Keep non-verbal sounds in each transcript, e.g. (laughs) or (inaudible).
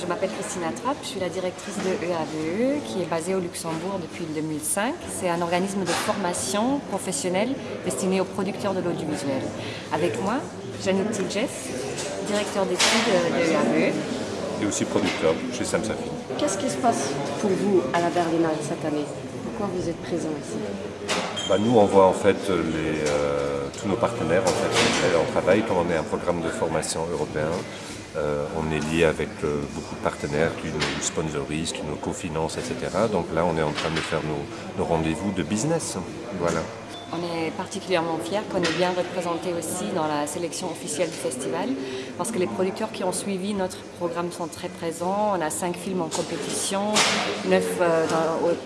je m'appelle Christina Trapp, je suis la directrice de EAVE qui est basée au Luxembourg depuis 2005. C'est un organisme de formation professionnelle destiné aux producteurs de l'audiovisuel. Avec moi, Janine Tilges, directeur d'études de EAVE. Et aussi producteur chez Samsafin. Qu'est-ce qui se passe pour vous à la Berlinale cette année? Pourquoi vous êtes présent ici? Bah, Nous, on voit en fait les, euh, tous nos partenaires en fait, on travaille comme on est un programme de formation européen. Euh, on est lié avec euh, beaucoup de partenaires qui nous sponsorisent, qui nous cofinancent, etc. Donc là, on est en train de faire nos, nos rendez-vous de business. Voilà. On est particulièrement fiers qu'on est bien représenté aussi dans la sélection officielle du festival parce que les producteurs qui ont suivi notre programme sont très présents. On a cinq films en compétition, neuf euh,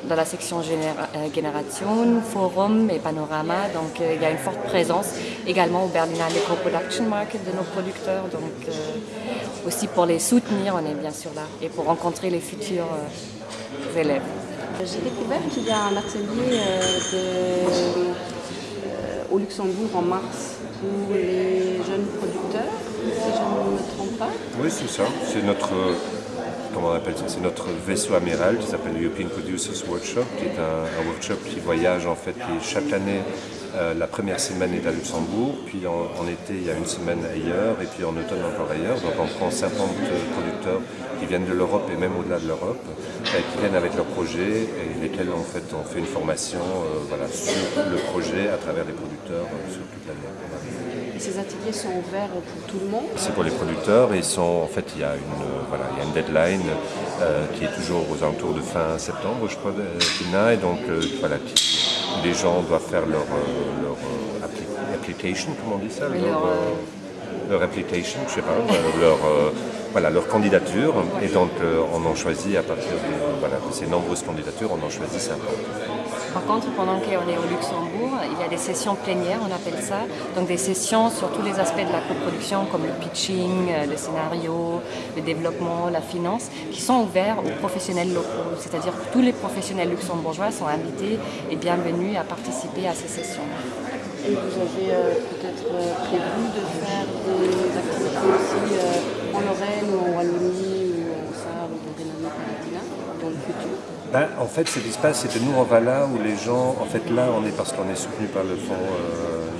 dans, la section euh, Génération, Forum et Panorama. Donc euh, il y a une forte présence également au Berlinale Co-Production Market de nos producteurs. Donc aussi pour les soutenir, on est bien sûr là et pour rencontrer les futurs élèves. J'ai découvert qu'il y a un atelier au Luxembourg en mars pour les jeunes producteurs, si je ne me trompe pas. Oui, c'est ça. C'est notre, comment on appelle ça C'est notre vaisseau amiral qui s'appelle European Producers Workshop, qui est un, workshop qui voyage en fait chaque année. Euh, la première semaine est à Luxembourg, puis en, été il y a une semaine ailleurs, et puis en automne encore ailleurs. Donc on prend 50 producteurs qui viennent de l'Europe et même au-delà de l'Europe, euh, qui viennent avec leurs projets et lesquels en fait on fait une formation euh, sur le projet à travers les producteurs sur toute l'année ces ateliers sont ouverts pour tout le monde C'est pour les producteurs sont, en fait il y a une, voilà, il y a une deadline euh, qui est toujours aux alentours de fin septembre je crois et donc euh, voilà, les gens doivent faire leur, euh, leur application, comment on dit ça leur, leur, application, je sais pas, leur, voilà, leur candidature et donc on en choisit à partir de, voilà, de ces nombreuses candidatures, on en choisit 50. Par contre, pendant qu'on est au Luxembourg, il y a des sessions plénières, on appelle ça, donc des sessions sur tous les aspects de la coproduction, comme le pitching, euh, le scénario, le développement, la finance, qui sont ouverts aux professionnels locaux. C'est-à-dire que tous les professionnels luxembourgeois sont invités et bienvenus à participer à ces sessions. Et vous avez euh, peut-être euh, prévu de faire des activités aussi en Lorraine ou en Wallonie ou en Sarre ou en Rhénanie-Palatinat dans le futur ben, en fait, ce qui se passe, c'est que nous, on va là où les gens... En fait, là, on est parce qu'on est soutenu par le Fonds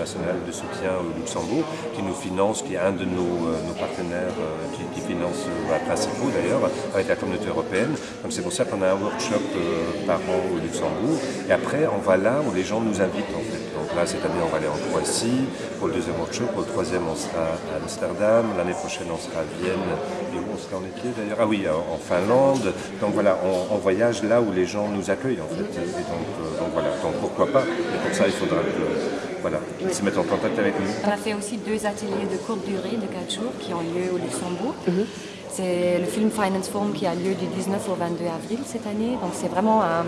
euh, de soutien au Luxembourg, qui nous finance, qui est un de nos, euh, partenaires, euh, qui, qui, finance, principaux d'ailleurs, avec la communauté européenne. Donc c'est pour ça qu'on a un workshop par an au Luxembourg. Et après, on va là où les gens nous invitent, en fait. Donc là, cette année, on va aller en Croatie. Pour le deuxième workshop, pour le troisième, on sera à Amsterdam. L'année prochaine, on sera à Vienne. Et où on sera en été d'ailleurs? Ah oui, en Finlande. Donc voilà, on, voyage là où les gens nous accueillent en fait. Donc, euh, voilà, donc pourquoi pas? Et pour ça, il faudra voilà, se mettre en contact avec nous. On a fait aussi deux ateliers de courte durée de 4 jours qui ont lieu au Luxembourg. Mhm. C'est le film Finance Forum qui a lieu du 19 au 22 avril cette année. Donc c'est vraiment un,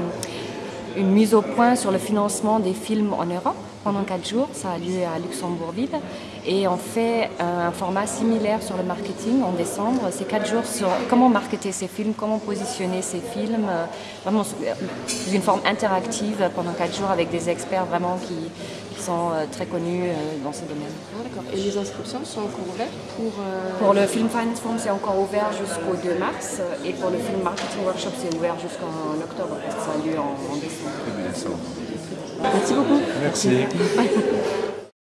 une mise au point sur le financement des films en Europe pendant quatre jours. Ça a lieu à Luxembourgville. Et on fait un format similaire sur le marketing en décembre. C'est quatre jours sur comment marketer ces films, comment positionner ces films. Vraiment une forme interactive pendant quatre jours avec des experts vraiment qui, sont euh, très connus euh, dans ce domaine. Ah, Et les inscriptions sont encore ouvertes pour... Euh, pour le film Finance Forum, c'est encore ouvert jusqu'au 2 mars. Et pour le film Marketing Workshop, c'est ouvert jusqu'en octobre. Ça a lieu en, en décembre. Merci beaucoup. Merci. (laughs)